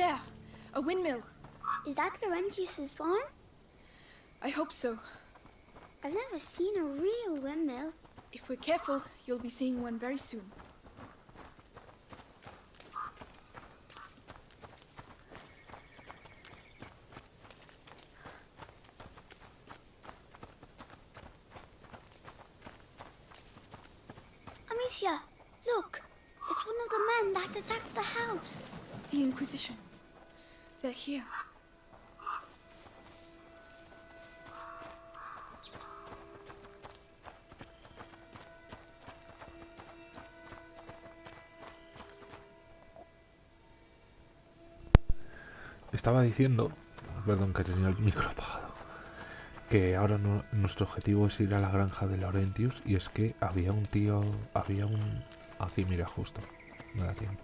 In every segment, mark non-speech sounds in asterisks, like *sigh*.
there. A windmill. Is that Laurentius's farm? I hope so. I've never seen a real windmill. If we're careful, you'll be seeing one very soon. Estaba diciendo, perdón que tenía el micro apagado, que ahora no- nuestro objetivo es ir a la granja de Laurentius y es que había un tío, había un... Aquí mira justo, me da tiempo.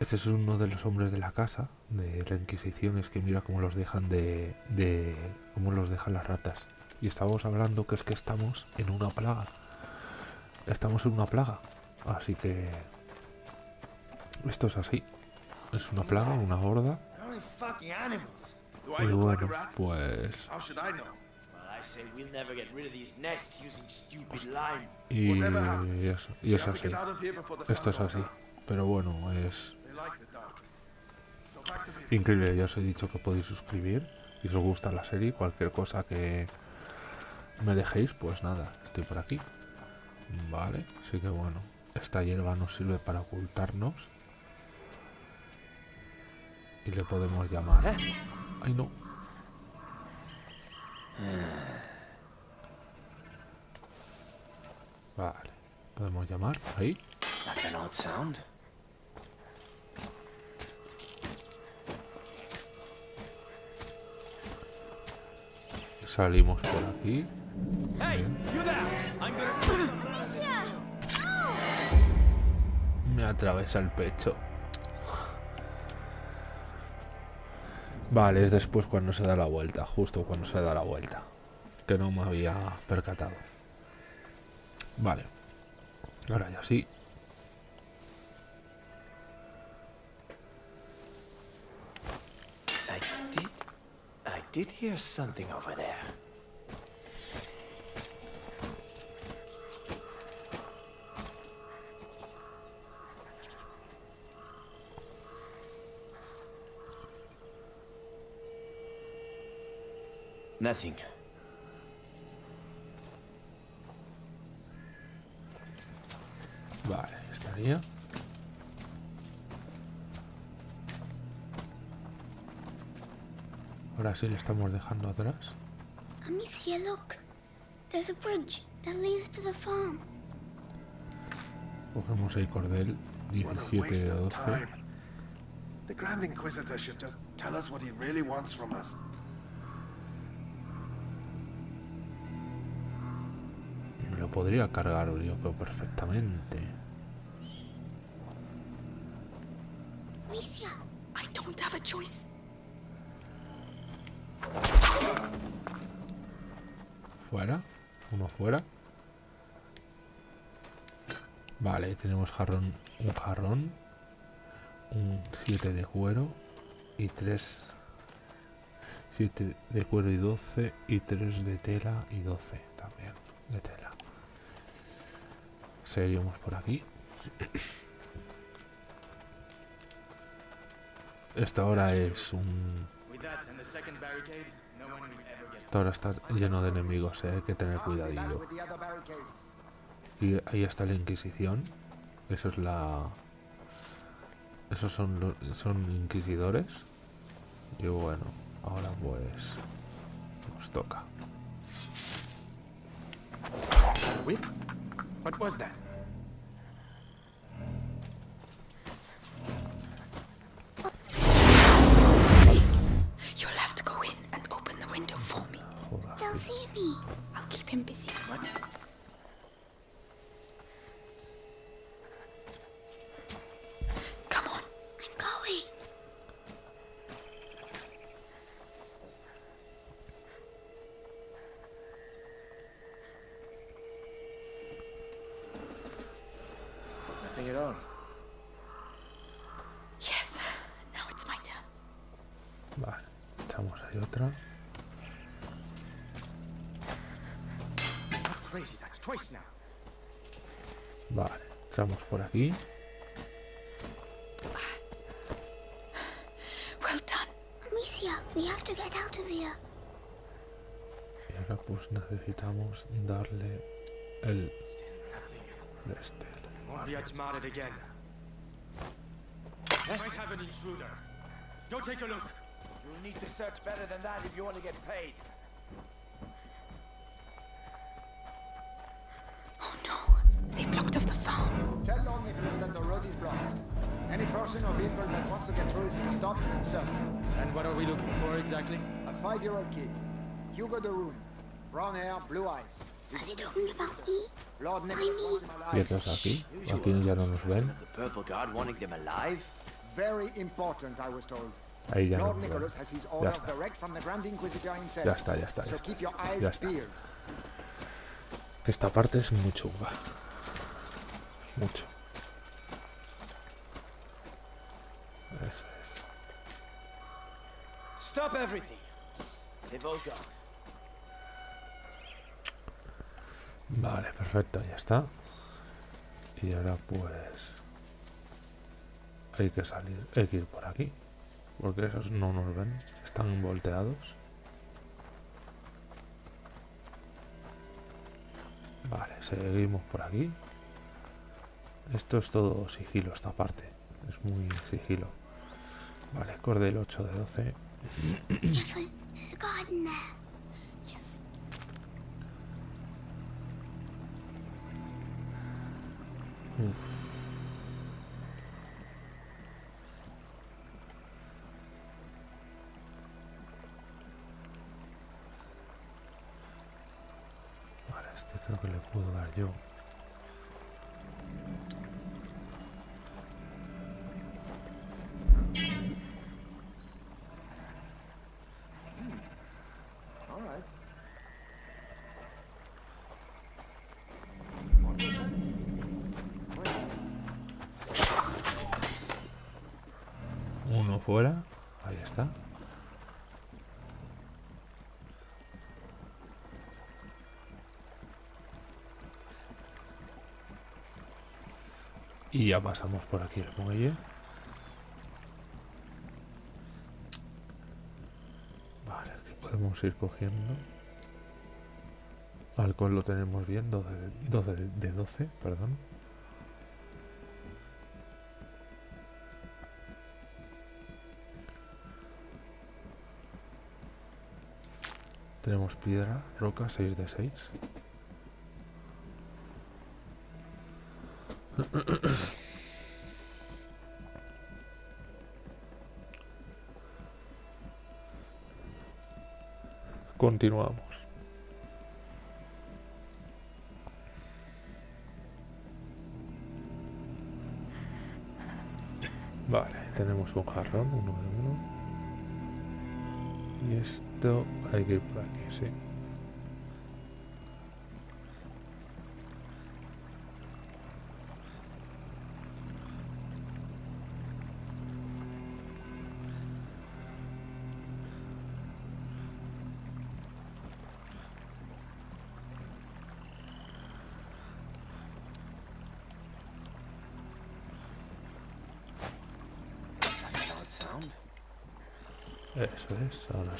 Este es uno de los hombres de la casa, de la Inquisición, es que mira cómo los dejan de... de cómo los dejan las ratas. Y estábamos hablando que es que estamos en una plaga. Estamos en una plaga. Así que... Esto es así. Es una plaga, una horda. They're only fucking animals. Do I Y look like a bueno, rat? pues... How should I know? Well, I say we'll never get rid of these nests using stupid lime. Y Whatever happens, eso, y We es have to así. get out of here before the Esto sun es goes así. down. Pero bueno, es They like the dark. So back to business. increíble. Ya os he dicho que podéis suscribir. Si os gusta la serie, cualquier cosa que me dejéis, pues nada, estoy por aquí. Vale, así que bueno, esta hierba nos sirve para ocultarnos. Y le podemos llamar. Ay, no. Vale, podemos llamar ahí. That's an odd sound. Salimos por aquí. Amicia! Me atraviesa el pecho. Vale, es después cuando se da la vuelta, justo cuando se da la vuelta. Que no me había percatado. Vale. Ahora ya sí. Nothing. Vale, estaría. Ahora sí le estamos dejando atrás. Amicia, look. There's a bridge that leads to the farm. Cogemos el cordel What a 17 waste de of 12. time. The Grand Inquisitor should just tell us what he really wants from us. Podría cargar yo creo perfectamente. Amicia, I don't have a choice. Fuera. Uno fuera. Vale, tenemos jarrón, un jarrón. Un 7 de cuero. Y 3. 7 de cuero y 12. Y 3 de tela y 12 también de tela. Seguimos por aquí. Esta hora es un Esta hora está lleno de enemigos, eh, hay que tener cuidadillo. Y ahí está la Inquisición. Eso es la. Esos son son inquisidores. Y bueno, ahora pues nos toca. Whip? What was see me. I'll keep him busy. What? Here. Y ahora pues necesitamos darle el... Este, Won't be outsmarted again. Eh? Might have an intruder. Go take a look. You'll need to search better than that if you want to get paid. Nicholas that the road is blocked. Any person or vehicle that wants to get through is to be stopped and searched. And what are we looking for exactly? A five-year-old kid, Hugo de Rune. Brown hair, blue eyes. Are they talking about me? Lord Nicholas wants him alive. quietos aquí. Aquí ya no nos ven. The purple guard wanting them alive? Very important, I was told. Ahí ya Lord. Nicholas has his orders está. direct from the Grand Inquisitor himself. Ya está, ya está, ya So está. keep your eyes Ya está. peeled. Que esta parte es muy chunga. Mucho. Es. Stop everything. They've all gone. Vale, perfecto, ya está. Y ahora pues... Hay que salir, hay que ir por aquí. Porque esos no nos ven, están volteados. Vale, seguimos por aquí. Esto es todo sigilo, esta parte. Es muy sigilo. Vale, cordel 8 de 12. Careful, there's a garden there. Yes. Uf. Vale, este creo que le puedo dar yo. Y ya pasamos por aquí el muelle. Vale, aquí podemos ir cogiendo. Alcohol lo tenemos bien, 12 de 12, de 12 perdón. Tenemos piedra, roca, 6 de 6. Continuamos. Vale, tenemos un jarrón, uno de uno. Y esto hay que ir por aquí, sí.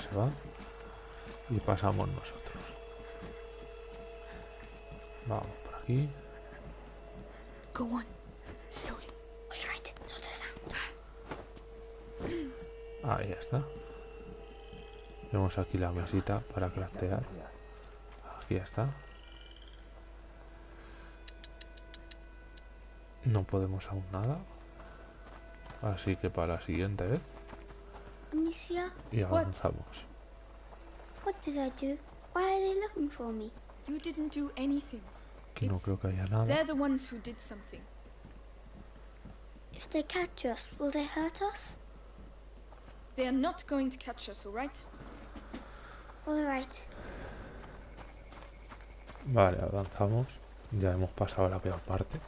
Se va. Y pasamos nosotros. Vamos por aquí. Go on. Slowly. All right, not a sound. Ahí está. Tenemos aquí la mesita para craftear. Aquí está. No podemos aún nada. Así que para la siguiente vez Amicia, y What? avanzamos. what did I do? Why are they looking for me? You didn't do anything. Aquí no It's- creo que haya nada. They're the ones who did something. If they catch us, will they hurt us? They are not going to catch us, alright? All right. Vale, avanzamos. Ya hemos pasado la peor parte.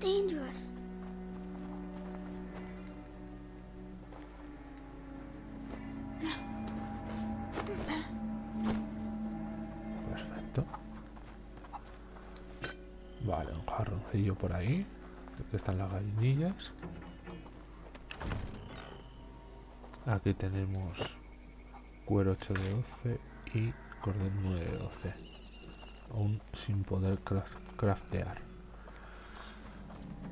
Dangerous. Perfecto. Vale, un jarroncillo por ahí. Aquí están las gallinillas. Aquí tenemos cuero 8 de 12 y cordel 9 de 12. Aún sin poder craft- craftear.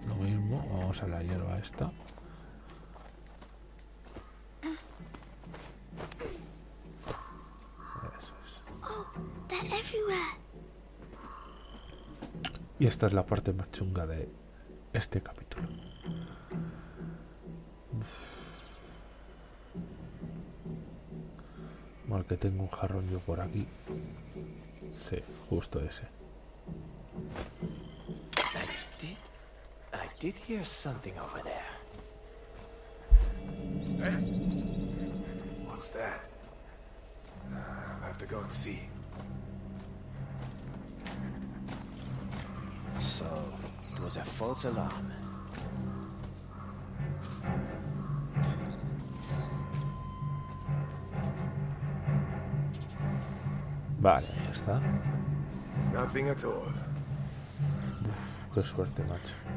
Lo mismo, vamos a la hierba esta. Eso es. Oh. Y esta es la parte más chunga de este capítulo. Mal que tengo un jarrón yo por aquí. Sí, justo ese. I did. Hear something over there. What's that? Uh, I'll have to go and see. So, it was a false alarm. Vale, ahí está. Nothing at all. Qué suerte, macho.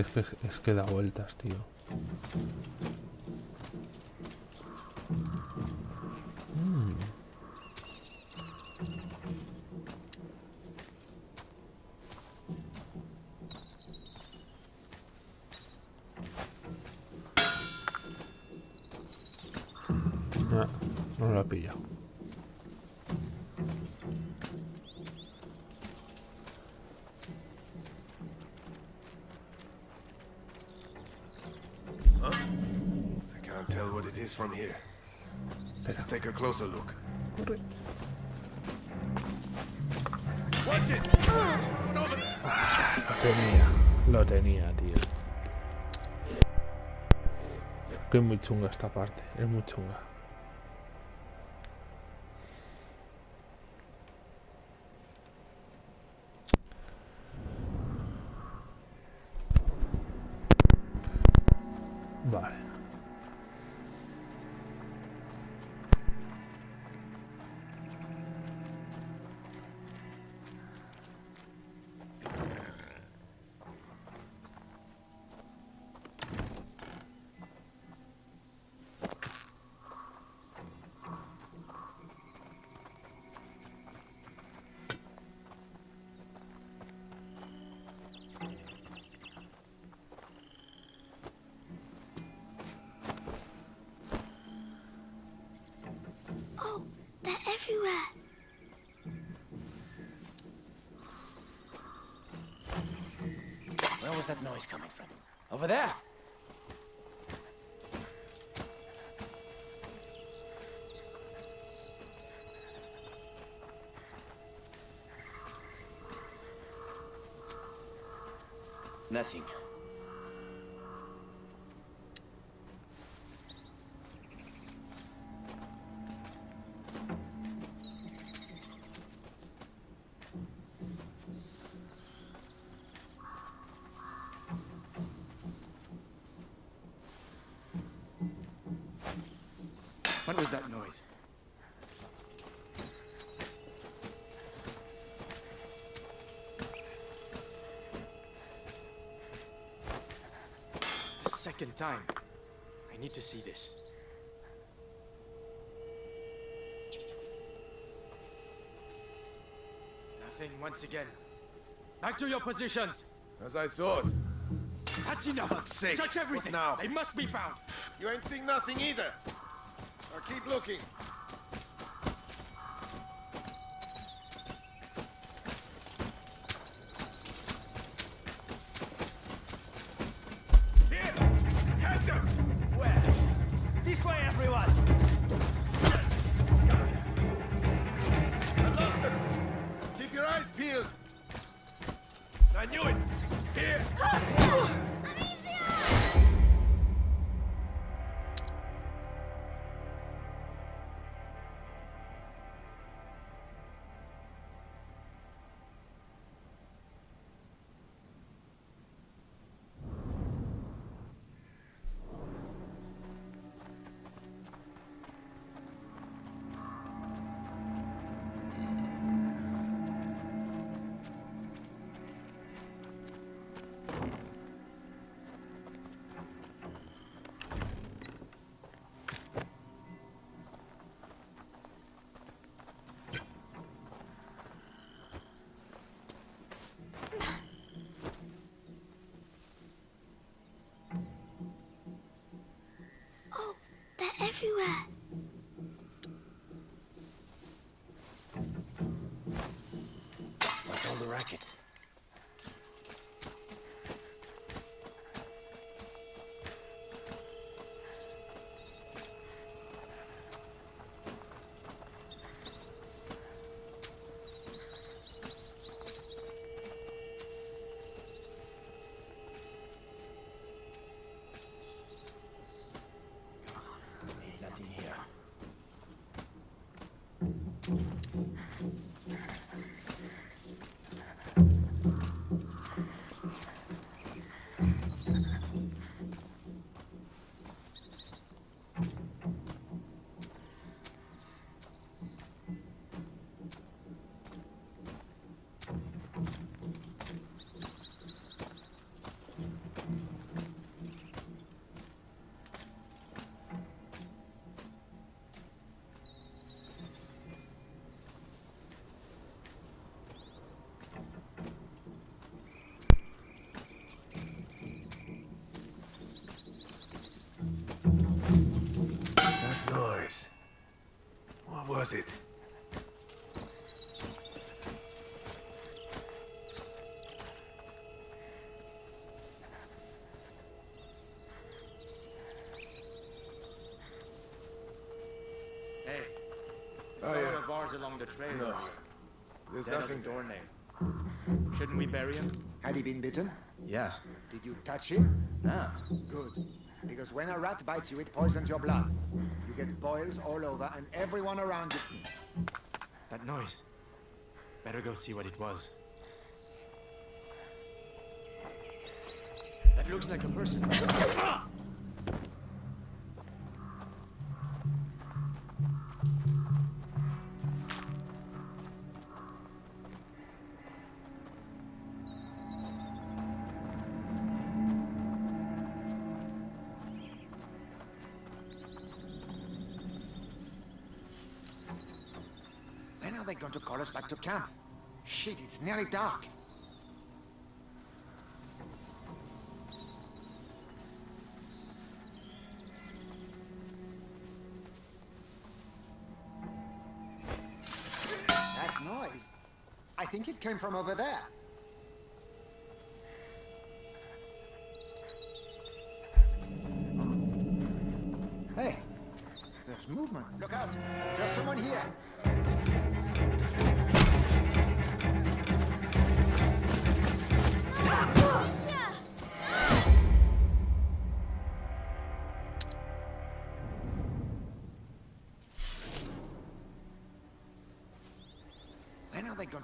Es que da vueltas, tío. Lo tenía, lo tenía, tío. Que es muy chunga esta parte, es muy chunga. Where was that noise coming from? Over there! Nothing. Second time. I need to see this. Nothing once again. Back to your positions. As I thought. That's enough. Fuck's sake. Search everything. What now? They must be found. You ain't seen nothing either. Now keep looking. Everywhere. Was it? Hey. Oh, Some yeah. bars along the trail. No. There's That nothing door name. Shouldn't we bury him? Had he been bitten? Yeah. Did you touch him? No. Good. Because when a rat bites you, it poisons your blood. You get boils all over, and everyone around you. That noise. Better go see what it was. That looks like a person. *laughs* are they going to call us back to camp? Shit, it's nearly dark. That noise. I think it came from over there. Hey, there's movement. Look out. There's someone here.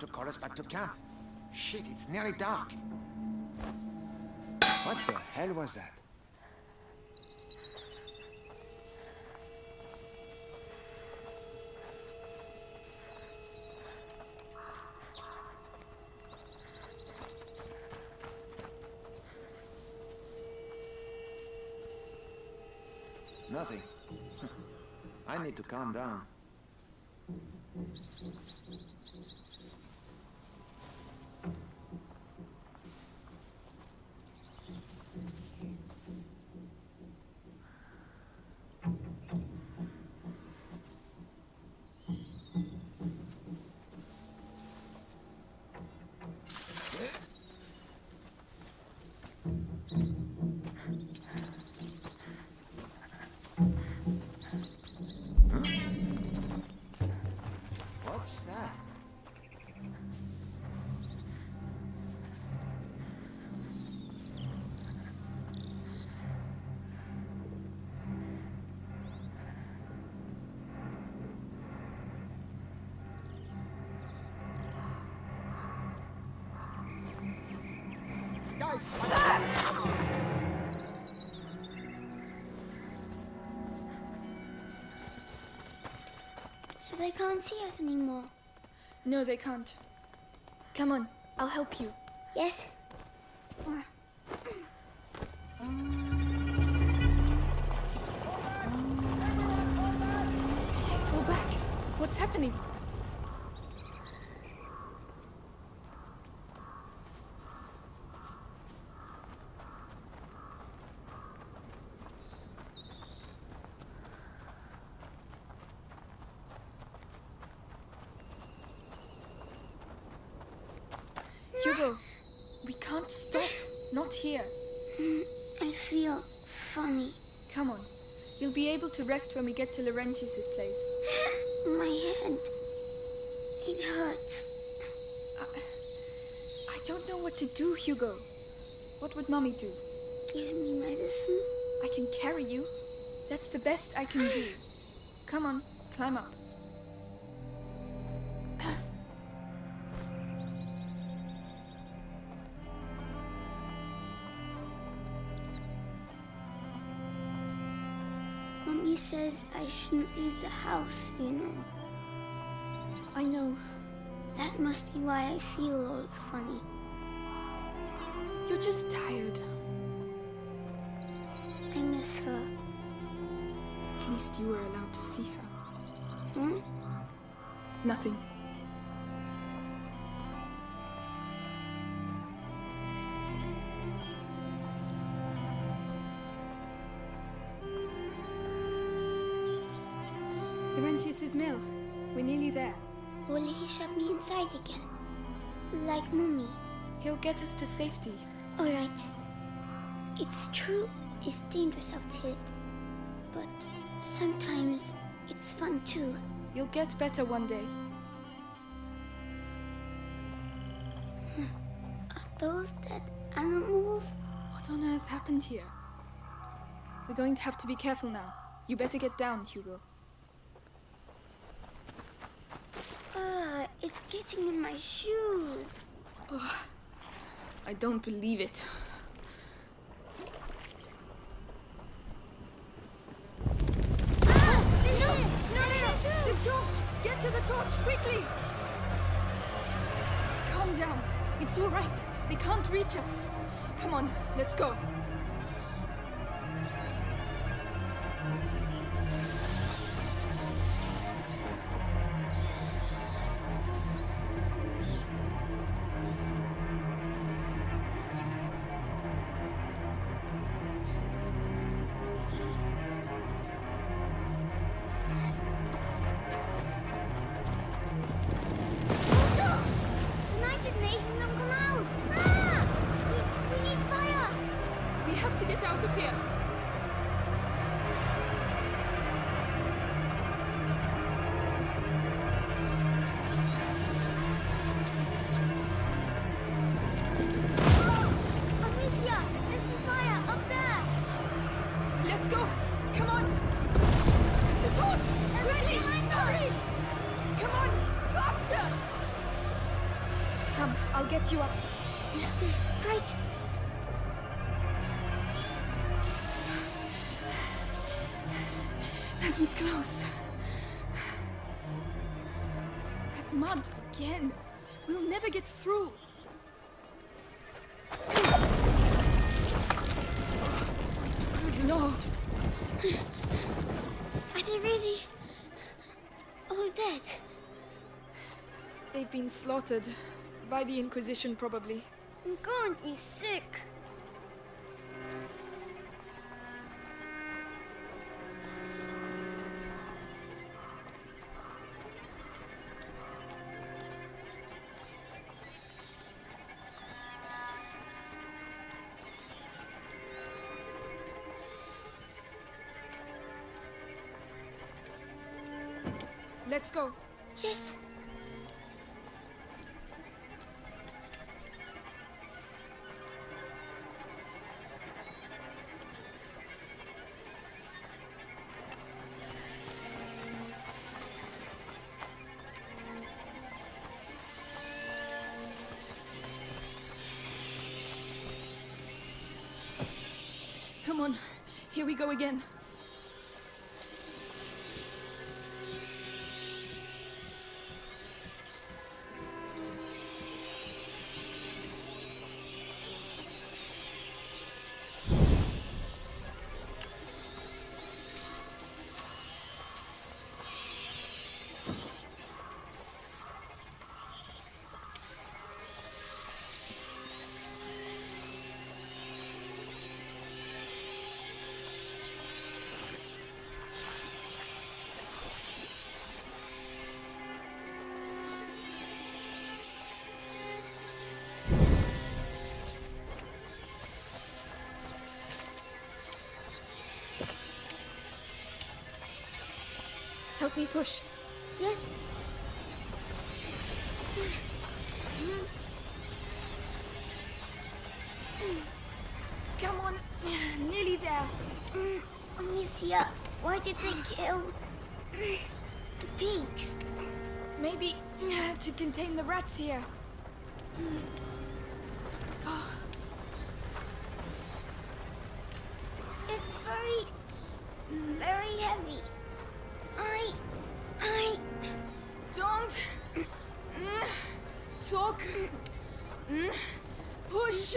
to call us back to camp. Shit, it's nearly dark. What the hell was that? Nothing. *laughs* I need to calm down. Can't see us anymore. No, they can't. Come on, I'll help you. Yes? Fall back. What's happening? Hugo, we can't stop. Not here. I feel funny. Come on. You'll be able to rest when we get to Laurentius's place. *gasps* My head. It hurts. I, I don't know what to do, Hugo. What would Mommy do? Give me medicine. I can carry you. That's the best I can do. *gasps* Come on, climb up. I shouldn't leave the house, you know. I know. That must be why I feel all funny. You're just tired. I miss her. At least you were allowed to see her. Hmm? Nothing. We're nearly there. Will he shove me inside again? Like Mummy. He'll get us to safety. Alright. It's true, it's dangerous out here. But sometimes it's fun too. You'll get better one day. Hmm. Are those dead animals? What on earth happened here? We're going to have to be careful now. You better get down, Hugo. Ah, it's getting in my shoes. Oh, I don't believe it. No, no, no! The torch! Get to the torch, quickly! Calm down. It's all right. They can't reach us. Come on, let's go. Again. We'll never get through. Good Lord. Are they really all dead? They've been slaughtered. By the Inquisition, probably. I'm going to be sick. We go again. Help me push. Yes. Come on. Nearly there. Mm, Amicia, why did they kill the pigs? Maybe to contain the rats here. Talk. Mm, Push.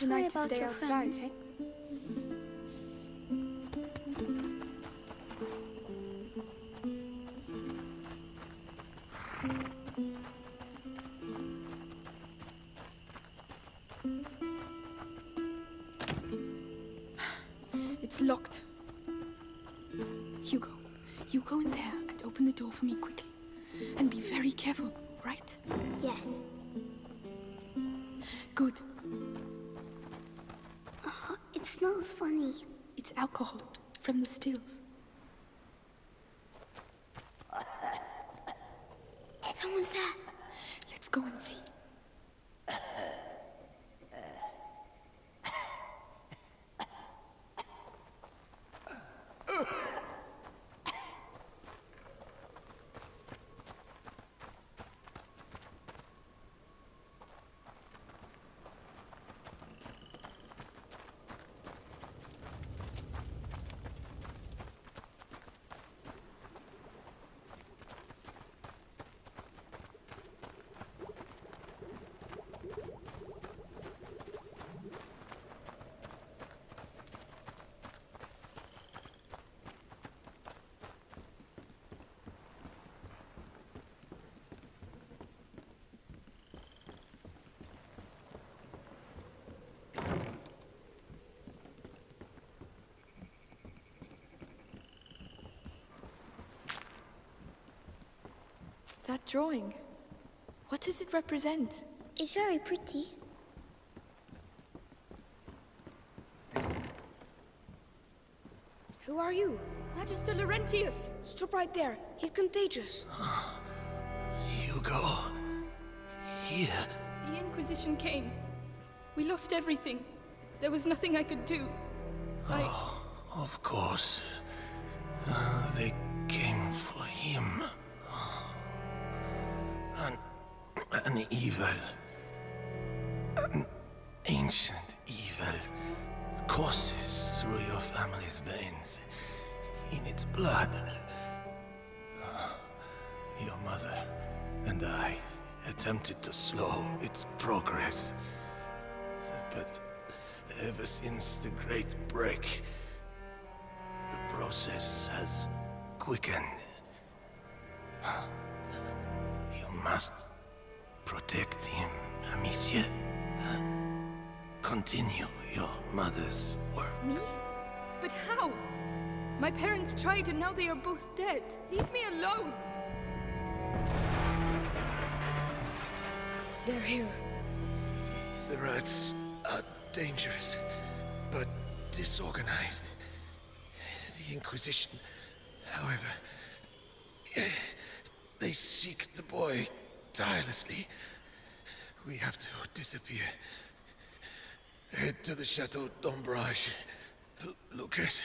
Not sorry to stay outside, friend. *sighs* It's locked. Hugo, you go in there and open the door for me quickly. And be very careful, right? Yes. Smells funny. It's alcohol from the stills. Someone's there. Let's go and see. That drawing. What does it represent? It's very pretty. Who are you? Magister Laurentius! Stop right there. He's contagious. *sighs* Hugo. Here. The Inquisition came. We lost everything. There was nothing I could do. I... Of course. Uh, they evil. An ancient evil courses through your family's veins. In its blood. Ah, your mother and I attempted to slow its progress. But ever since the Great Break, the process has quickened. Ah, you must protect him, Amicia. Continue your mother's work. Me? But how? My parents tried and now they are both dead. Leave me alone! They're here. The rats are dangerous, but disorganized. The Inquisition, however, they seek the boy tirelessly. We have to disappear. Head to the Chateau d'Ombrage. Lucas,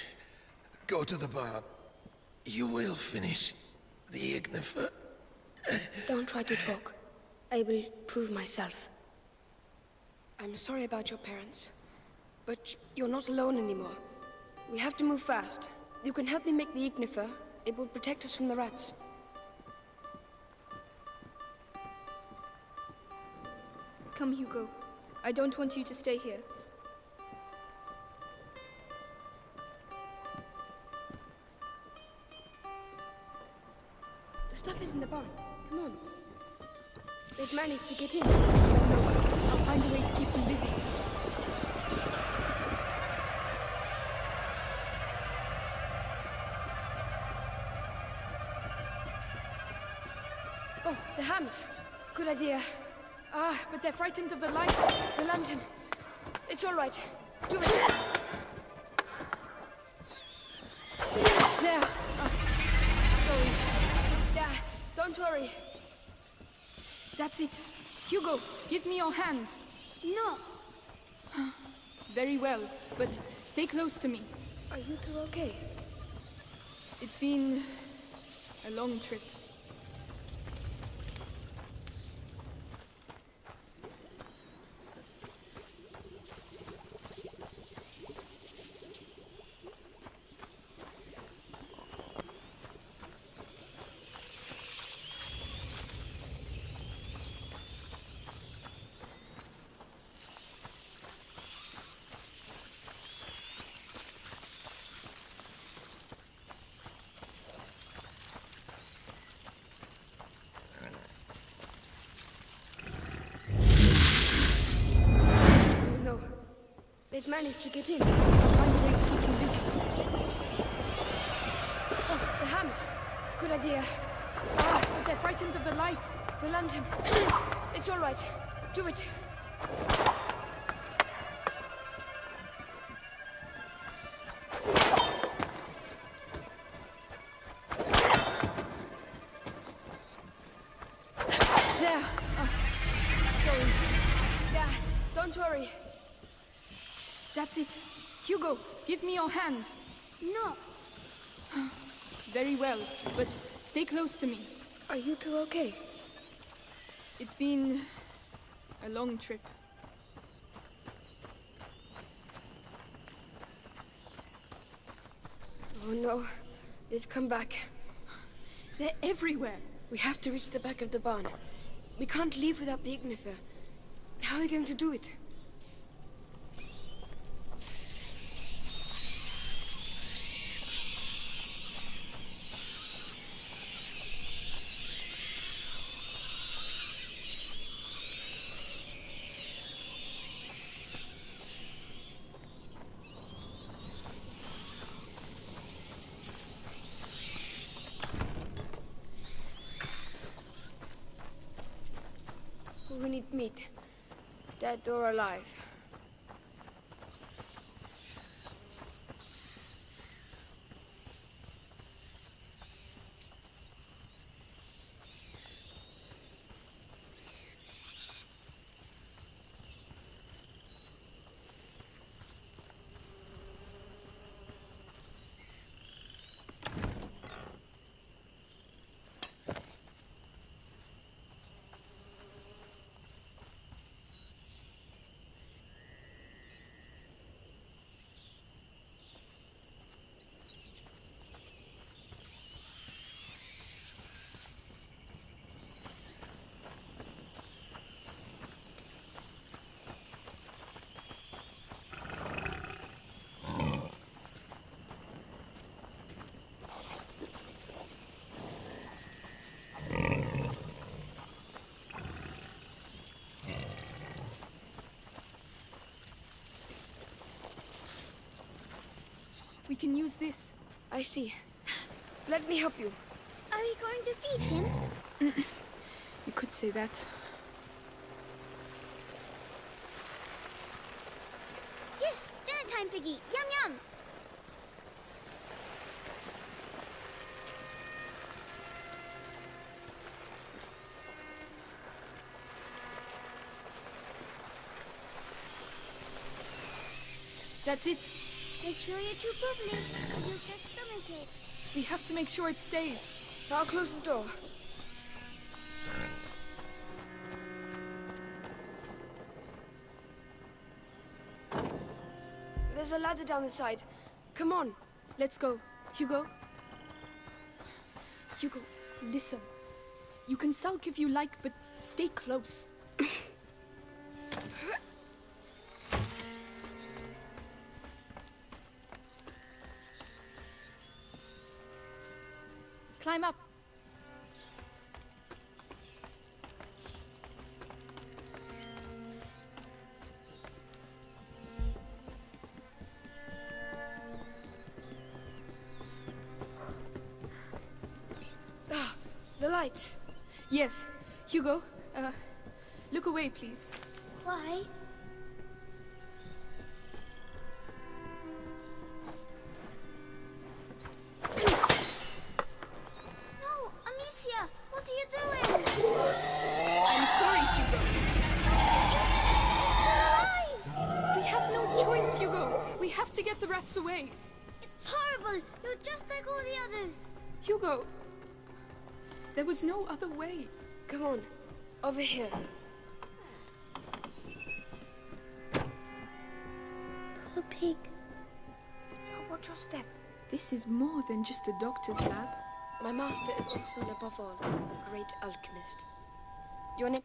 go to the barn. You will finish the Ignifer. Don't try to talk. I will prove myself. I'm sorry about your parents. But you're not alone anymore. We have to move fast. You can help me make the Ignifer. It will protect us from the rats. Come, Hugo. I don't want you to stay here. The stuff is in the barn. Come on. They've managed to get in. I'll find a way to keep them busy. Oh, the hams. Good idea. Ah, but they're frightened of the light. The lantern. It's all right. Do it. There. Ah, sorry. Yeah, don't worry. That's it. Hugo, give me your hand. No. Very well, but stay close to me. Are you two okay? It's been a long trip. Oh no. They've managed to get in. Find a way to keep them busy. Oh, the hams. Good idea. Ah, but they're frightened of the light. The lantern. *clears throat* It's all right. Do it. That's it. Hugo, give me your hand. No. Very well, but stay close to me. Are you two okay? It's been a long trip. Oh no. They've come back. They're everywhere. We have to reach the back of the barn. We can't leave without the Ignifer. How are we going to do it? Meat, dead or alive. Can use this. I see. Let me help you. Are we going to feed him? You could say that. Yes, dinner time, Piggy. Yum yum. That's it. Make sure you chew properly. or You'll get stomachache. We have to make sure it stays. I'll close the door. There's a ladder down the side. Come on. Let's go. Hugo. Hugo, listen. You can sulk if you like, but stay close. *laughs* Yes. Hugo, uh, look away, please. Why? Over here. Poor pig. Oh, watch your step. This is more than just a doctor's lab. My master is also, and above all, a great alchemist. Your name?